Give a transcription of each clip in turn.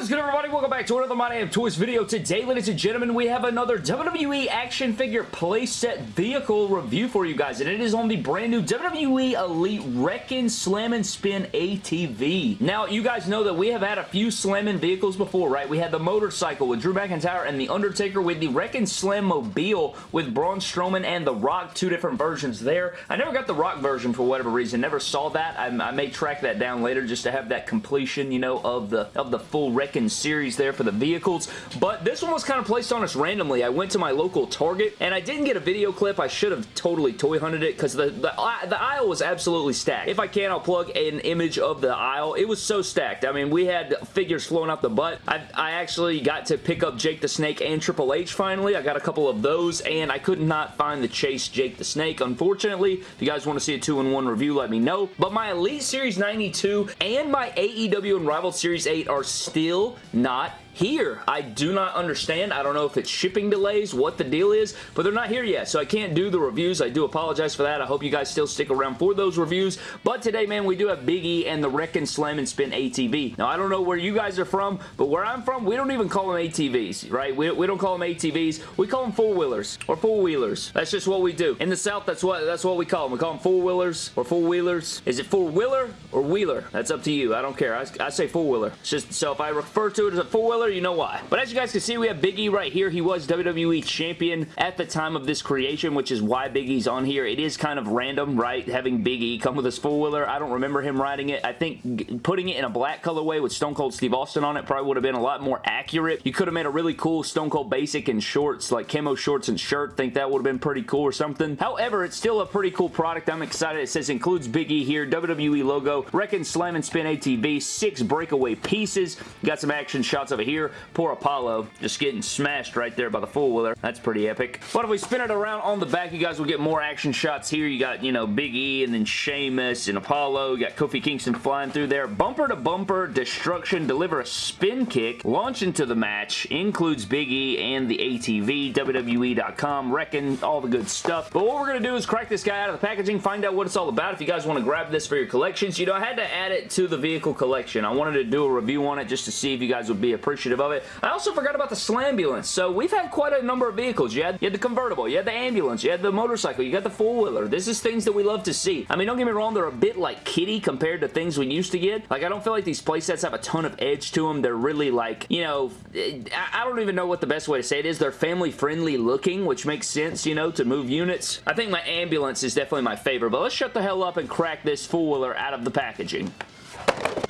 Is good everybody? Welcome back to another My Damn Toys video. Today, ladies and gentlemen, we have another WWE action figure playset vehicle review for you guys, and it is on the brand new WWE Elite Wrekkin' Slam and Spin ATV. Now, you guys know that we have had a few slamming vehicles before, right? We had the motorcycle with Drew McIntyre and The Undertaker with the Wrekkin' Slam Mobile with Braun Strowman and The Rock, two different versions there. I never got the Rock version for whatever reason, never saw that. I, I may track that down later just to have that completion, you know, of the, of the full Wrekkin series there for the vehicles, but this one was kind of placed on us randomly. I went to my local Target, and I didn't get a video clip. I should have totally toy hunted it because the, the, the aisle was absolutely stacked. If I can, I'll plug an image of the aisle. It was so stacked. I mean, we had figures flowing out the butt. I, I actually got to pick up Jake the Snake and Triple H finally. I got a couple of those, and I could not find the Chase Jake the Snake, unfortunately. If you guys want to see a two-in-one review, let me know. But my Elite Series 92 and my AEW Unrivaled Series 8 are still not here. I do not understand. I don't know if it's shipping delays, what the deal is, but they're not here yet, so I can't do the reviews. I do apologize for that. I hope you guys still stick around for those reviews, but today, man, we do have Big E and the Wrekkin' Slam and Spin ATV. Now, I don't know where you guys are from, but where I'm from, we don't even call them ATVs, right? We, we don't call them ATVs. We call them four-wheelers or four-wheelers. That's just what we do. In the South, that's what that's what we call them. We call them four-wheelers or four-wheelers. Is it four-wheeler or wheeler? That's up to you. I don't care. I, I say four-wheeler. Just so if I refer to it as a four-wheeler, you know why. But as you guys can see, we have Big E right here. He was WWE Champion at the time of this creation, which is why Big E's on here. It is kind of random, right, having Big E come with his four-wheeler. I don't remember him riding it. I think putting it in a black colorway with Stone Cold Steve Austin on it probably would have been a lot more accurate. You could have made a really cool Stone Cold Basic in shorts, like camo shorts and shirt. think that would have been pretty cool or something. However, it's still a pretty cool product. I'm excited. It says includes Big E here, WWE logo, Wrekkin' Slam and Spin ATV, six breakaway pieces. Got some action shots over here. Poor Apollo just getting smashed right there by the four-wheeler. That's pretty epic. But if we spin it around on the back, you guys will get more action shots here. You got, you know, Big E and then Sheamus and Apollo. You got Kofi Kingston flying through there. Bumper to bumper, destruction, deliver a spin kick, launch into the match, includes Big E and the ATV, WWE.com, Wrekkin', all the good stuff. But what we're going to do is crack this guy out of the packaging, find out what it's all about. If you guys want to grab this for your collections, you know, I had to add it to the vehicle collection. I wanted to do a review on it just to see if you guys would be appreciative of it. I also forgot about the Slambulance. So we've had quite a number of vehicles. You had, you had the convertible, you had the ambulance, you had the motorcycle, you got the four-wheeler. This is things that we love to see. I mean, don't get me wrong, they're a bit like kitty compared to things we used to get. Like, I don't feel like these playsets have a ton of edge to them. They're really like, you know, I don't even know what the best way to say it is. They're family-friendly looking, which makes sense, you know, to move units. I think my ambulance is definitely my favorite, but let's shut the hell up and crack this four-wheeler out of the packaging.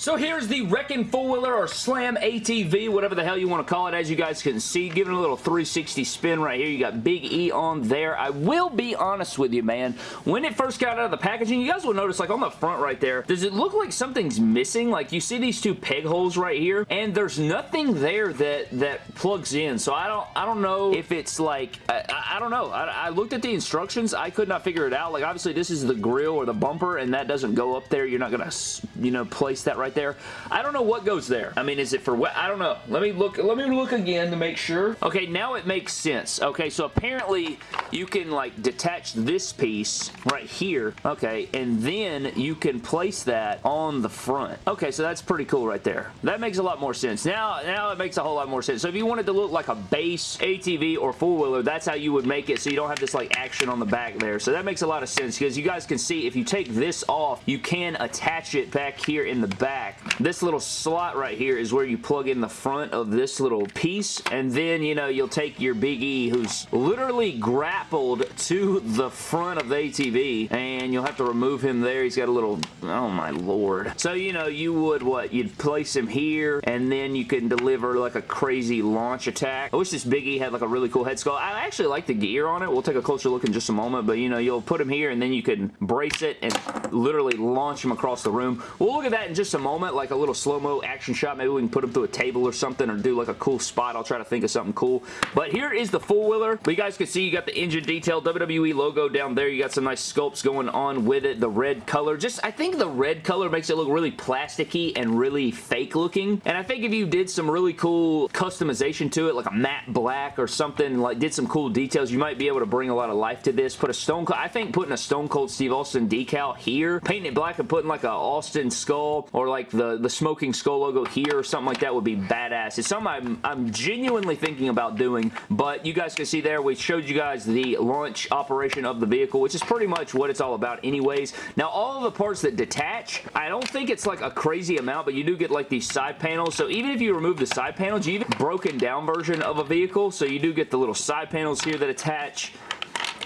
So here's the Wrekkin' Four-Wheeler or Slam ATV, whatever the hell you want to call it. As you guys can see, giving a little 360 spin right here. You got Big E on there. I will be honest with you, man. When it first got out of the packaging, you guys will notice, like on the front right there, does it look like something's missing? Like you see these two peg holes right here, and there's nothing there that that plugs in. So I don't I don't know if it's like, I, I don't know. I, I looked at the instructions. I could not figure it out. Like obviously this is the grill or the bumper, and that doesn't go up there. You're not going to, you know, place that right right there. I don't know what goes there. I mean, is it for what? I don't know. Let me look. Let me look again to make sure. Okay, now it makes sense. Okay, so apparently you can like detach this piece right here. Okay, and then you can place that on the front. Okay, so that's pretty cool right there. That makes a lot more sense. Now, now it makes a whole lot more sense. So if you wanted to look like a base ATV or four-wheeler, that's how you would make it so you don't have this like action on the back there. So that makes a lot of sense because you guys can see if you take this off, you can attach it back here in the back. This little slot right here is where you plug in the front of this little piece, and then, you know, you'll take your Big E, who's literally grappled to the front of the ATV, and you'll have to remove him there. He's got a little, oh my lord. So, you know, you would, what, you'd place him here, and then you can deliver like a crazy launch attack. I wish this Big E had like a really cool head sculpt. I actually like the gear on it. We'll take a closer look in just a moment, but, you know, you'll put him here, and then you can brace it and literally launch him across the room. We'll look at that in just a moment like a little slow-mo action shot. Maybe we can put him through a table or something or do like a cool spot. I'll try to think of something cool. But here is the four-wheeler. But you guys can see you got the engine detail, WWE logo down there. You got some nice sculpts going on with it. The red color. Just, I think the red color makes it look really plasticky and really fake looking. And I think if you did some really cool customization to it, like a matte black or something, like did some cool details, you might be able to bring a lot of life to this. Put a Stone Cold, I think putting a Stone Cold Steve Austin decal here, painting it black and putting like a Austin skull or like the, the Smoking Skull logo here or something like that would be badass. It's something I'm, I'm genuinely thinking about doing, but you guys can see there, we showed you guys the launch operation of the vehicle, which is pretty much what it's all about anyways. Now, all the parts that detach, I don't think it's like a crazy amount, but you do get like these side panels. So even if you remove the side panels, you even broken down version of a vehicle. So you do get the little side panels here that attach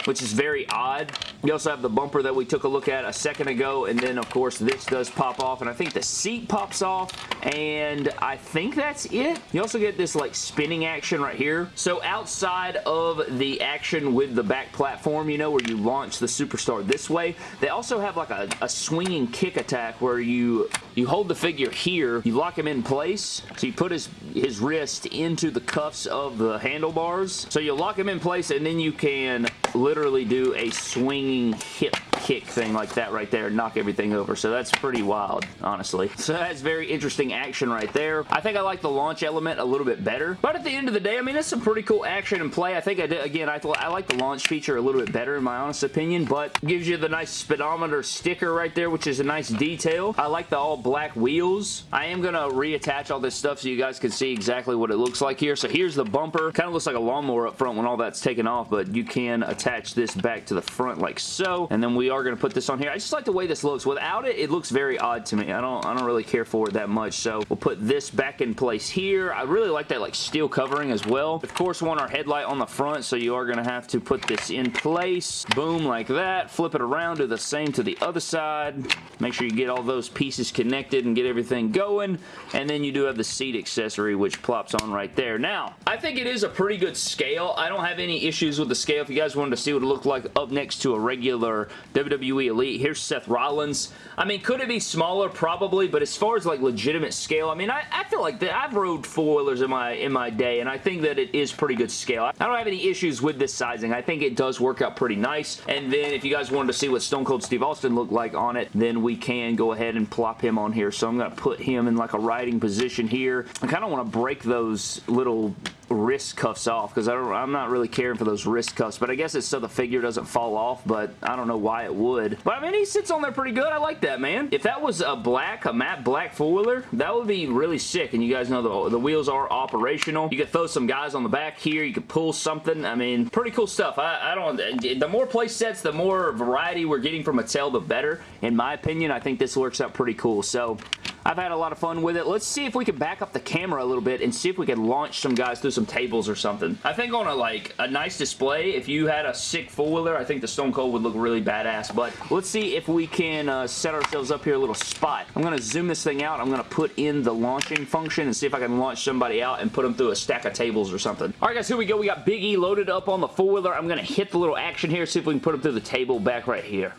which is very odd. You also have the bumper that we took a look at a second ago, and then, of course, this does pop off, and I think the seat pops off, and I think that's it. You also get this, like, spinning action right here. So outside of the action with the back platform, you know, where you launch the Superstar this way, they also have, like, a, a swinging kick attack where you, you hold the figure here, you lock him in place, so you put his, his wrist into the cuffs of the handlebars. So you lock him in place, and then you can literally do a swinging hip kick thing like that right there knock everything over. So that's pretty wild, honestly. So that's very interesting action right there. I think I like the launch element a little bit better. But at the end of the day, I mean, it's some pretty cool action and play. I think I did, again, I, I like the launch feature a little bit better in my honest opinion, but gives you the nice speedometer sticker right there, which is a nice detail. I like the all black wheels. I am going to reattach all this stuff so you guys can see exactly what it looks like here. So here's the bumper. Kind of looks like a lawnmower up front when all that's taken off, but you can attach this back to the front like so. And then we are going to put this on here. I just like the way this looks. Without it, it looks very odd to me. I don't, I don't really care for it that much. So we'll put this back in place here. I really like that like steel covering as well. Of course, we want our headlight on the front, so you are going to have to put this in place. Boom, like that. Flip it around, do the same to the other side. Make sure you get all those pieces connected and get everything going. And then you do have the seat accessory, which plops on right there. Now, I think it is a pretty good scale. I don't have any issues with the scale. If you guys wanted to see what it looked like up next to a regular WWE Elite. Here's Seth Rollins. I mean, could it be smaller? Probably, but as far as like legitimate scale, I mean, I, I feel like that I've rode four-wheelers in my, in my day, and I think that it is pretty good scale. I don't have any issues with this sizing. I think it does work out pretty nice, and then if you guys wanted to see what Stone Cold Steve Austin looked like on it, then we can go ahead and plop him on here. So I'm going to put him in like a riding position here. I kind of want to break those little wrist cuffs off because I'm not really caring for those wrist cuffs, but I guess it's so the figure doesn't fall off, but I don't know why it would. But I mean, he sits on there pretty good. I like that, man. If that was a black, a matte black four-wheeler, that would be really sick, and you guys know the, the wheels are operational. You could throw some guys on the back here. You could pull something. I mean, pretty cool stuff. I, I don't... The more play sets, the more variety we're getting from Mattel, the better. In my opinion, I think this works out pretty cool. So, I've had a lot of fun with it. Let's see if we can back up the camera a little bit and see if we can launch some guys through some tables or something. I think on a like a nice display, if you had a sick four-wheeler, I think the Stone Cold would look really badass. But let's see if we can uh, set ourselves up here a little spot. I'm going to zoom this thing out. I'm going to put in the launching function and see if I can launch somebody out and put them through a stack of tables or something. All right, guys, here we go. We got Big E loaded up on the four-wheeler. I'm going to hit the little action here, see if we can put him through the table back right here.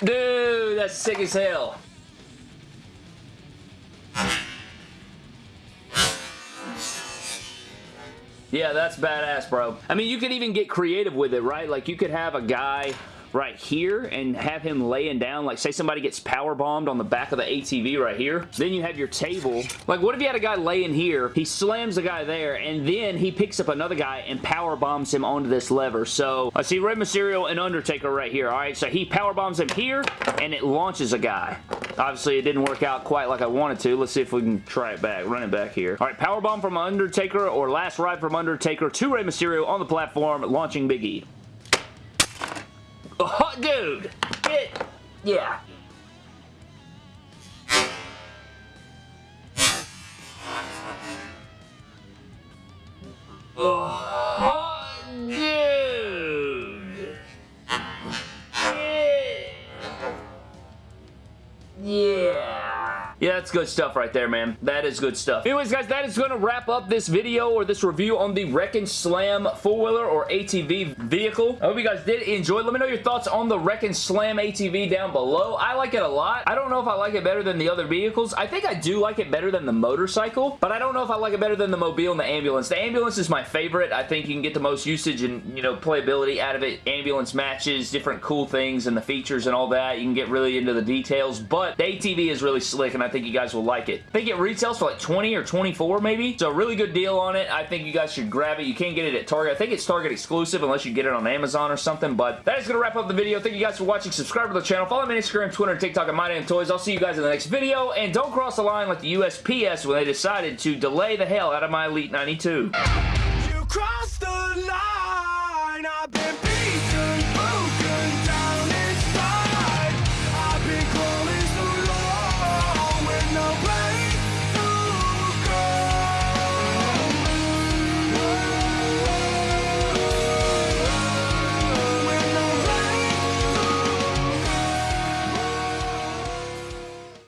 Dude, that's sick as hell. Yeah, that's badass, bro. I mean, you could even get creative with it, right? Like, you could have a guy right here and have him laying down. Like, say somebody gets power bombed on the back of the ATV right here. Then you have your table. Like, what if you had a guy laying here, he slams the guy there, and then he picks up another guy and power bombs him onto this lever. So, I see Rey Mysterio and Undertaker right here, alright? So, he power bombs him here, and it launches a guy. Obviously, it didn't work out quite like I wanted to. Let's see if we can try it back. Run it back here. All right, power bomb from Undertaker or last ride from Undertaker to Rey Mysterio on the platform, launching Big E. Oh, dude! It, yeah. Oh, Yeah. Yeah, that's good stuff right there, man. That is good stuff. Anyways, guys, that is going to wrap up this video or this review on the Wrekkin' Slam four-wheeler or ATV vehicle. I hope you guys did enjoy. Let me know your thoughts on the Wrekkin' Slam ATV down below. I like it a lot. I don't know if I like it better than the other vehicles. I think I do like it better than the motorcycle, but I don't know if I like it better than the Mobile and the Ambulance. The Ambulance is my favorite. I think you can get the most usage and, you know, playability out of it. Ambulance matches, different cool things and the features and all that. You can get really into the details, but the ATV is really slick and I think you guys will like it. I think it retails for like 20 or 24 maybe. So a really good deal on it. I think you guys should grab it. You can't get it at Target. I think it's Target exclusive unless you get it on Amazon or something. But that is going to wrap up the video. Thank you guys for watching. Subscribe to the channel. Follow me on Instagram, Twitter, and TikTok at Toys. I'll see you guys in the next video. And don't cross the line like the USPS when they decided to delay the hell out of my Elite 92. You line!